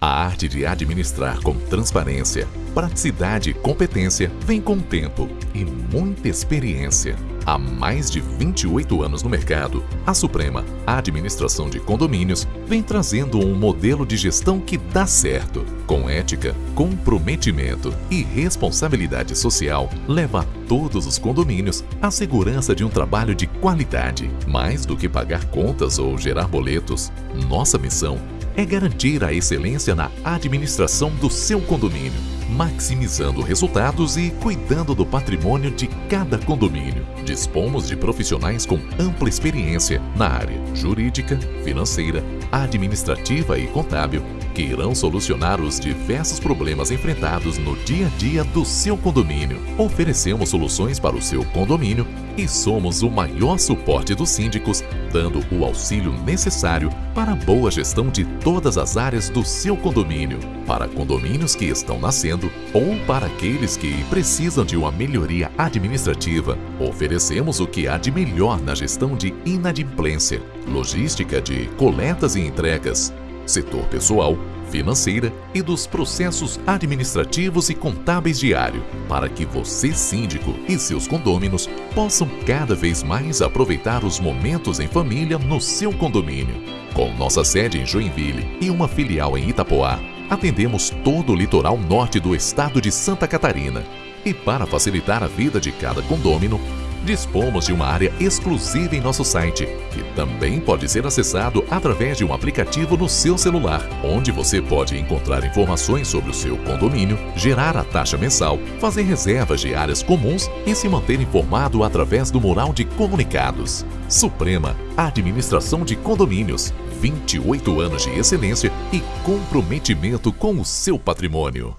A arte de administrar com transparência, praticidade e competência vem com tempo e muita experiência. Há mais de 28 anos no mercado, a Suprema Administração de Condomínios vem trazendo um modelo de gestão que dá certo. Com ética, comprometimento e responsabilidade social, leva a todos os condomínios a segurança de um trabalho de qualidade. Mais do que pagar contas ou gerar boletos, nossa missão é garantir a excelência na administração do seu condomínio, maximizando resultados e cuidando do patrimônio de cada condomínio. Dispomos de profissionais com ampla experiência na área jurídica, financeira, administrativa e contábil, que irão solucionar os diversos problemas enfrentados no dia a dia do seu condomínio. Oferecemos soluções para o seu condomínio e somos o maior suporte dos síndicos, dando o auxílio necessário para a boa gestão de todas as áreas do seu condomínio, para condomínios que estão nascendo ou para aqueles que precisam de uma melhoria administrativa. Oferecemos o que há de melhor na gestão de inadimplência, logística de coletas e entregas, setor pessoal, financeira e dos processos administrativos e contábeis diário, para que você, síndico, e seus condôminos possam cada vez mais aproveitar os momentos em família no seu condomínio. Com nossa sede em Joinville e uma filial em Itapoá, atendemos todo o litoral norte do estado de Santa Catarina. E para facilitar a vida de cada condômino, Dispomos de uma área exclusiva em nosso site, que também pode ser acessado através de um aplicativo no seu celular, onde você pode encontrar informações sobre o seu condomínio, gerar a taxa mensal, fazer reservas de áreas comuns e se manter informado através do mural de comunicados. Suprema Administração de Condomínios. 28 anos de excelência e comprometimento com o seu patrimônio.